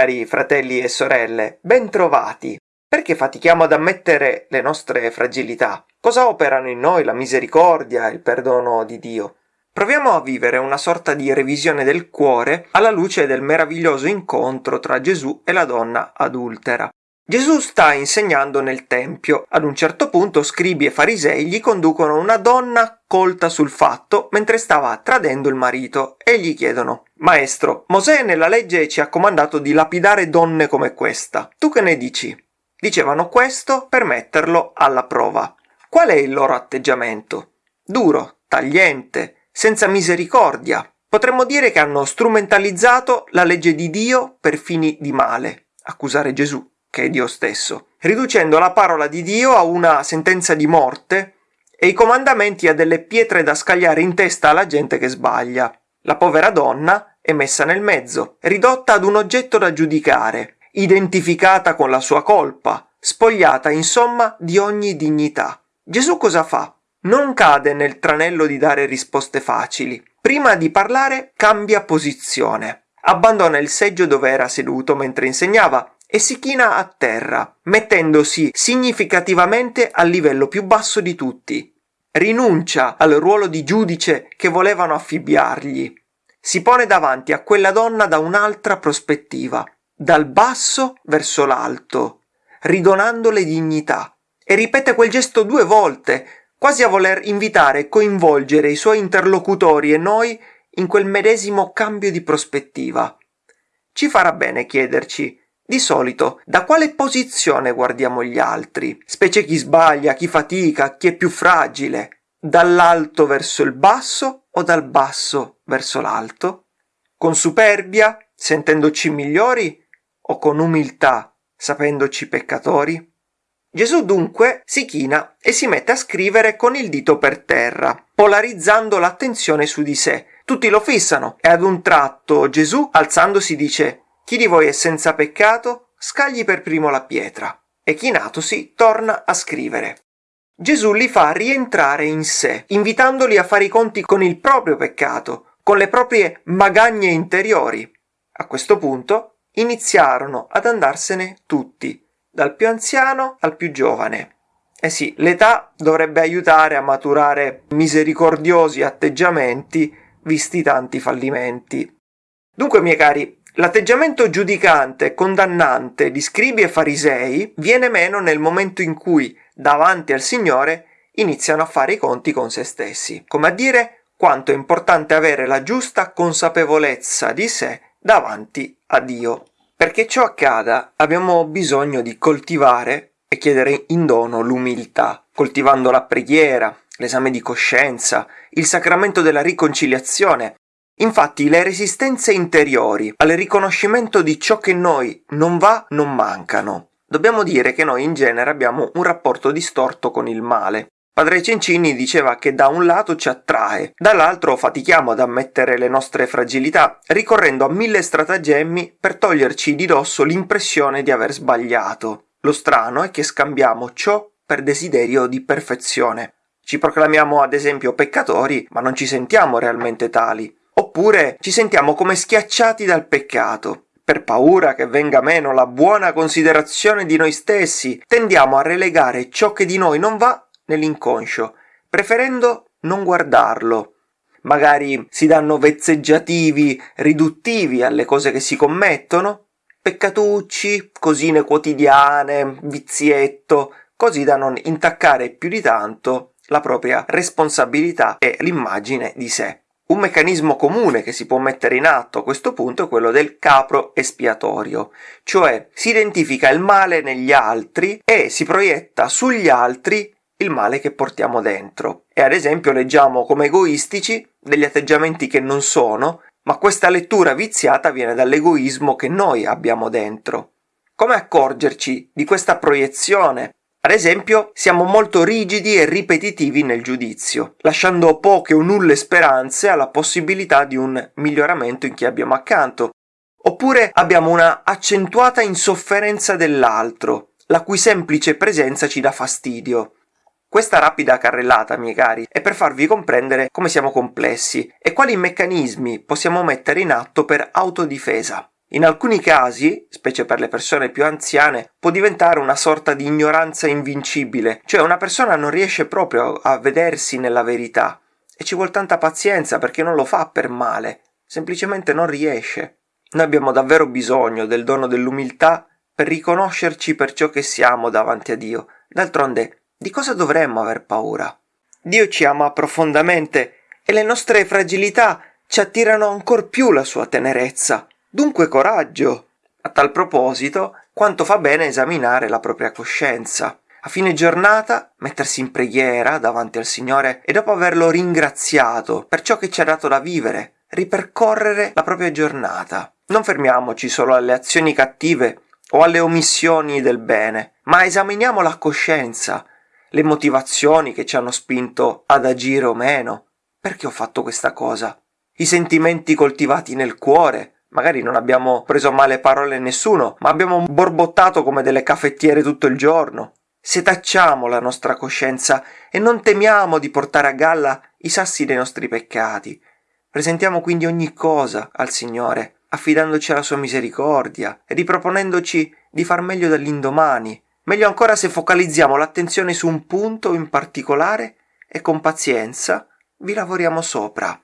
Cari fratelli e sorelle, bentrovati. Perché fatichiamo ad ammettere le nostre fragilità? Cosa operano in noi la misericordia e il perdono di Dio? Proviamo a vivere una sorta di revisione del cuore alla luce del meraviglioso incontro tra Gesù e la donna adultera. Gesù sta insegnando nel Tempio. Ad un certo punto scribi e farisei gli conducono una donna colta sul fatto mentre stava tradendo il marito e gli chiedono Maestro, Mosè nella legge ci ha comandato di lapidare donne come questa. Tu che ne dici? Dicevano questo per metterlo alla prova. Qual è il loro atteggiamento? Duro, tagliente, senza misericordia. Potremmo dire che hanno strumentalizzato la legge di Dio per fini di male. Accusare Gesù che è Dio stesso, riducendo la parola di Dio a una sentenza di morte e i comandamenti a delle pietre da scagliare in testa alla gente che sbaglia. La povera donna è messa nel mezzo, ridotta ad un oggetto da giudicare, identificata con la sua colpa, spogliata insomma di ogni dignità. Gesù cosa fa? Non cade nel tranello di dare risposte facili. Prima di parlare cambia posizione. Abbandona il seggio dove era seduto mentre insegnava e si china a terra, mettendosi significativamente al livello più basso di tutti. Rinuncia al ruolo di giudice che volevano affibbiargli. Si pone davanti a quella donna da un'altra prospettiva, dal basso verso l'alto, ridonandole dignità. E ripete quel gesto due volte, quasi a voler invitare e coinvolgere i suoi interlocutori e noi in quel medesimo cambio di prospettiva. Ci farà bene chiederci di solito, da quale posizione guardiamo gli altri? Specie chi sbaglia, chi fatica, chi è più fragile? Dall'alto verso il basso o dal basso verso l'alto? Con superbia, sentendoci migliori o con umiltà, sapendoci peccatori? Gesù dunque si china e si mette a scrivere con il dito per terra, polarizzando l'attenzione su di sé. Tutti lo fissano e ad un tratto Gesù, alzandosi, dice chi di voi è senza peccato, scagli per primo la pietra. E chinatosi torna a scrivere. Gesù li fa rientrare in sé, invitandoli a fare i conti con il proprio peccato, con le proprie magagne interiori. A questo punto iniziarono ad andarsene tutti, dal più anziano al più giovane. Eh sì, l'età dovrebbe aiutare a maturare misericordiosi atteggiamenti visti tanti fallimenti. Dunque, miei cari, L'atteggiamento giudicante e condannante di scribi e farisei viene meno nel momento in cui, davanti al Signore, iniziano a fare i conti con se stessi, come a dire quanto è importante avere la giusta consapevolezza di sé davanti a Dio. Perché ciò accada abbiamo bisogno di coltivare e chiedere in dono l'umiltà, coltivando la preghiera, l'esame di coscienza, il sacramento della riconciliazione, Infatti le resistenze interiori al riconoscimento di ciò che noi non va non mancano. Dobbiamo dire che noi in genere abbiamo un rapporto distorto con il male. Padre Cencini diceva che da un lato ci attrae, dall'altro fatichiamo ad ammettere le nostre fragilità, ricorrendo a mille stratagemmi per toglierci di dosso l'impressione di aver sbagliato. Lo strano è che scambiamo ciò per desiderio di perfezione. Ci proclamiamo ad esempio peccatori, ma non ci sentiamo realmente tali. Oppure ci sentiamo come schiacciati dal peccato. Per paura che venga meno la buona considerazione di noi stessi, tendiamo a relegare ciò che di noi non va nell'inconscio, preferendo non guardarlo. Magari si danno vezzeggiativi riduttivi alle cose che si commettono, peccatucci, cosine quotidiane, vizietto, così da non intaccare più di tanto la propria responsabilità e l'immagine di sé. Un meccanismo comune che si può mettere in atto a questo punto è quello del capro espiatorio, cioè si identifica il male negli altri e si proietta sugli altri il male che portiamo dentro. E ad esempio leggiamo come egoistici degli atteggiamenti che non sono, ma questa lettura viziata viene dall'egoismo che noi abbiamo dentro. Come accorgerci di questa proiezione ad esempio, siamo molto rigidi e ripetitivi nel giudizio, lasciando poche o nulle speranze alla possibilità di un miglioramento in chi abbiamo accanto. Oppure abbiamo una accentuata insofferenza dell'altro, la cui semplice presenza ci dà fastidio. Questa rapida carrellata, miei cari, è per farvi comprendere come siamo complessi e quali meccanismi possiamo mettere in atto per autodifesa. In alcuni casi, specie per le persone più anziane, può diventare una sorta di ignoranza invincibile, cioè una persona non riesce proprio a vedersi nella verità e ci vuole tanta pazienza perché non lo fa per male, semplicemente non riesce. Noi abbiamo davvero bisogno del dono dell'umiltà per riconoscerci per ciò che siamo davanti a Dio. D'altronde, di cosa dovremmo aver paura? Dio ci ama profondamente e le nostre fragilità ci attirano ancor più la sua tenerezza. Dunque coraggio! A tal proposito, quanto fa bene esaminare la propria coscienza. A fine giornata mettersi in preghiera davanti al Signore e dopo averlo ringraziato per ciò che ci ha dato da vivere, ripercorrere la propria giornata. Non fermiamoci solo alle azioni cattive o alle omissioni del bene, ma esaminiamo la coscienza, le motivazioni che ci hanno spinto ad agire o meno. Perché ho fatto questa cosa? I sentimenti coltivati nel cuore, Magari non abbiamo preso male parole a nessuno, ma abbiamo borbottato come delle caffettiere tutto il giorno. Setacciamo la nostra coscienza e non temiamo di portare a galla i sassi dei nostri peccati. Presentiamo quindi ogni cosa al Signore, affidandoci alla sua misericordia e riproponendoci di far meglio dall'indomani. Meglio ancora se focalizziamo l'attenzione su un punto in particolare e con pazienza vi lavoriamo sopra.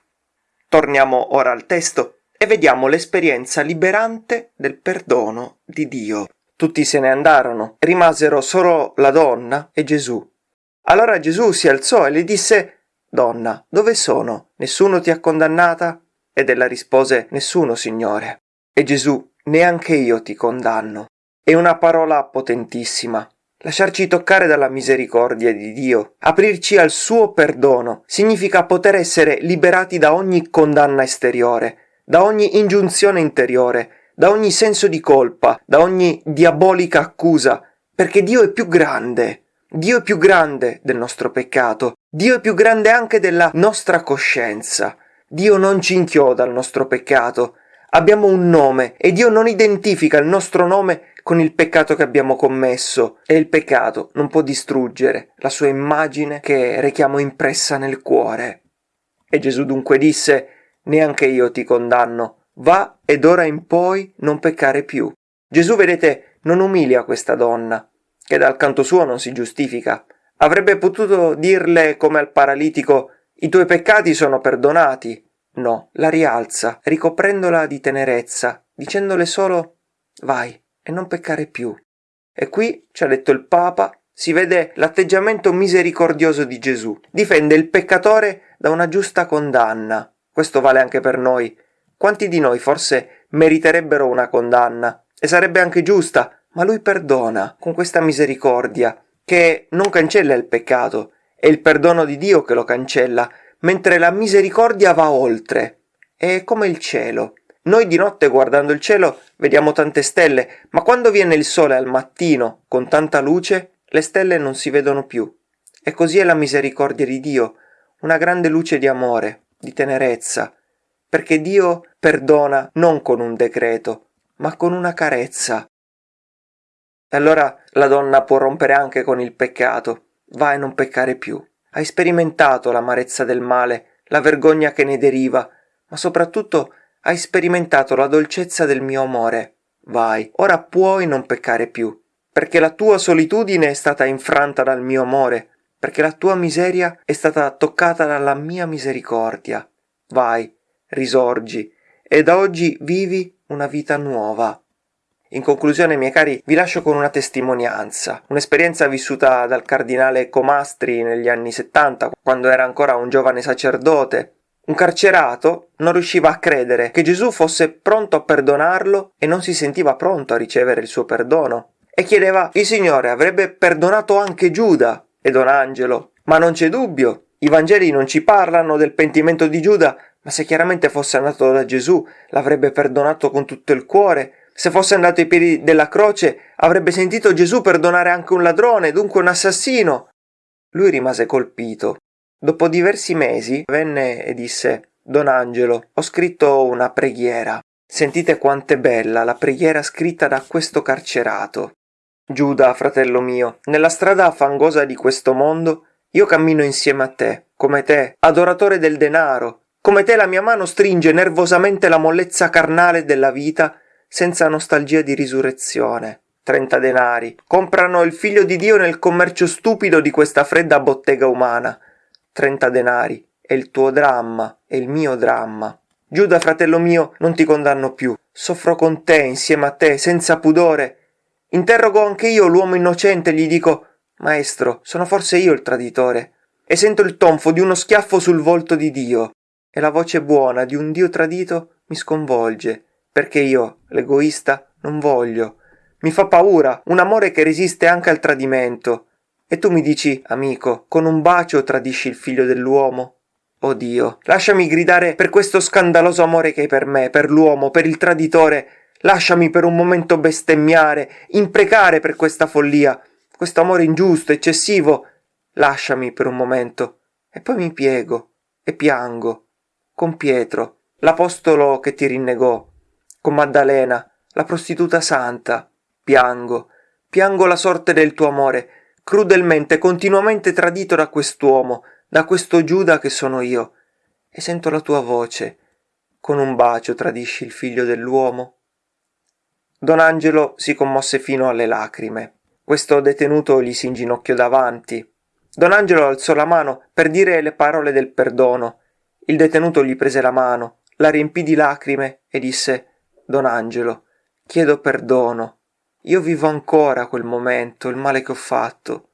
Torniamo ora al testo e vediamo l'esperienza liberante del perdono di Dio. Tutti se ne andarono, rimasero solo la donna e Gesù. Allora Gesù si alzò e le disse Donna, dove sono? Nessuno ti ha condannata? Ed ella rispose Nessuno, Signore. E Gesù, neanche io ti condanno. È una parola potentissima. Lasciarci toccare dalla misericordia di Dio, aprirci al suo perdono, significa poter essere liberati da ogni condanna esteriore, da ogni ingiunzione interiore, da ogni senso di colpa, da ogni diabolica accusa, perché Dio è più grande. Dio è più grande del nostro peccato, Dio è più grande anche della nostra coscienza. Dio non ci inchioda al nostro peccato. Abbiamo un nome e Dio non identifica il nostro nome con il peccato che abbiamo commesso e il peccato non può distruggere la sua immagine che rechiamo impressa nel cuore. E Gesù dunque disse neanche io ti condanno. Va ed ora in poi non peccare più. Gesù, vedete, non umilia questa donna, che dal canto suo non si giustifica. Avrebbe potuto dirle come al paralitico i tuoi peccati sono perdonati. No, la rialza, ricoprendola di tenerezza, dicendole solo vai e non peccare più. E qui, ci ha detto il Papa, si vede l'atteggiamento misericordioso di Gesù. Difende il peccatore da una giusta condanna, questo vale anche per noi. Quanti di noi forse meriterebbero una condanna? E sarebbe anche giusta, ma lui perdona con questa misericordia, che non cancella il peccato, è il perdono di Dio che lo cancella, mentre la misericordia va oltre. È come il cielo. Noi di notte guardando il cielo vediamo tante stelle, ma quando viene il sole al mattino con tanta luce, le stelle non si vedono più. E così è la misericordia di Dio, una grande luce di amore, di tenerezza, perché Dio perdona non con un decreto, ma con una carezza. E allora la donna può rompere anche con il peccato, va e non peccare più. Hai sperimentato l'amarezza del male, la vergogna che ne deriva, ma soprattutto hai sperimentato la dolcezza del mio amore. Vai, ora puoi non peccare più, perché la tua solitudine è stata infranta dal mio amore, perché la tua miseria è stata toccata dalla mia misericordia. Vai, risorgi, e da oggi vivi una vita nuova. In conclusione, miei cari, vi lascio con una testimonianza, un'esperienza vissuta dal cardinale Comastri negli anni 70, quando era ancora un giovane sacerdote. Un carcerato non riusciva a credere che Gesù fosse pronto a perdonarlo e non si sentiva pronto a ricevere il suo perdono. E chiedeva, il Signore avrebbe perdonato anche Giuda, e Don Angelo. Ma non c'è dubbio, i Vangeli non ci parlano del pentimento di Giuda, ma se chiaramente fosse andato da Gesù l'avrebbe perdonato con tutto il cuore. Se fosse andato ai piedi della croce avrebbe sentito Gesù perdonare anche un ladrone, dunque un assassino. Lui rimase colpito. Dopo diversi mesi venne e disse Don Angelo, ho scritto una preghiera. Sentite quant'è bella la preghiera scritta da questo carcerato. Giuda, fratello mio, nella strada fangosa di questo mondo io cammino insieme a te, come te, adoratore del denaro, come te la mia mano stringe nervosamente la mollezza carnale della vita senza nostalgia di risurrezione. 30 denari. Comprano il figlio di Dio nel commercio stupido di questa fredda bottega umana. 30 denari. È il tuo dramma, è il mio dramma. Giuda, fratello mio, non ti condanno più. Soffro con te, insieme a te, senza pudore. Interrogo anche io l'uomo innocente e gli dico Maestro, sono forse io il traditore. E sento il tonfo di uno schiaffo sul volto di Dio. E la voce buona di un Dio tradito mi sconvolge, perché io, l'egoista, non voglio. Mi fa paura, un amore che resiste anche al tradimento. E tu mi dici, amico, con un bacio tradisci il figlio dell'uomo? Oh Dio, lasciami gridare per questo scandaloso amore che hai per me, per l'uomo, per il traditore. Lasciami per un momento bestemmiare, imprecare per questa follia, questo amore ingiusto, eccessivo. Lasciami per un momento. E poi mi piego e piango. Con Pietro, l'apostolo che ti rinnegò. Con Maddalena, la prostituta santa. Piango, piango la sorte del tuo amore, crudelmente, continuamente tradito da quest'uomo, da questo Giuda che sono io, e sento la tua voce. Con un bacio tradisci il figlio dell'uomo? Don Angelo si commosse fino alle lacrime. Questo detenuto gli si inginocchiò davanti. Don Angelo alzò la mano per dire le parole del perdono. Il detenuto gli prese la mano, la riempì di lacrime e disse Don Angelo, chiedo perdono. Io vivo ancora quel momento, il male che ho fatto.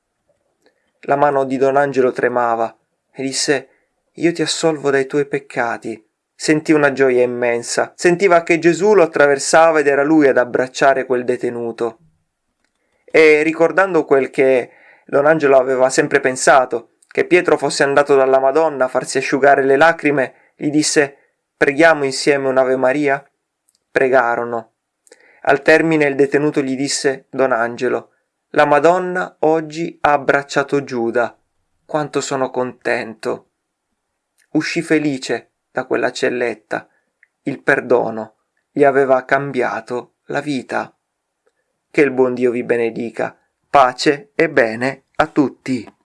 La mano di Don Angelo tremava e disse Io ti assolvo dai tuoi peccati. Sentì una gioia immensa, sentiva che Gesù lo attraversava ed era lui ad abbracciare quel detenuto. E ricordando quel che Don Angelo aveva sempre pensato, che Pietro fosse andato dalla Madonna a farsi asciugare le lacrime, gli disse Preghiamo insieme un'Ave Maria? Pregarono. Al termine il detenuto gli disse Don Angelo, la Madonna oggi ha abbracciato Giuda quanto sono contento. Uscì felice da quella celletta. Il perdono gli aveva cambiato la vita. Che il buon Dio vi benedica. Pace e bene a tutti.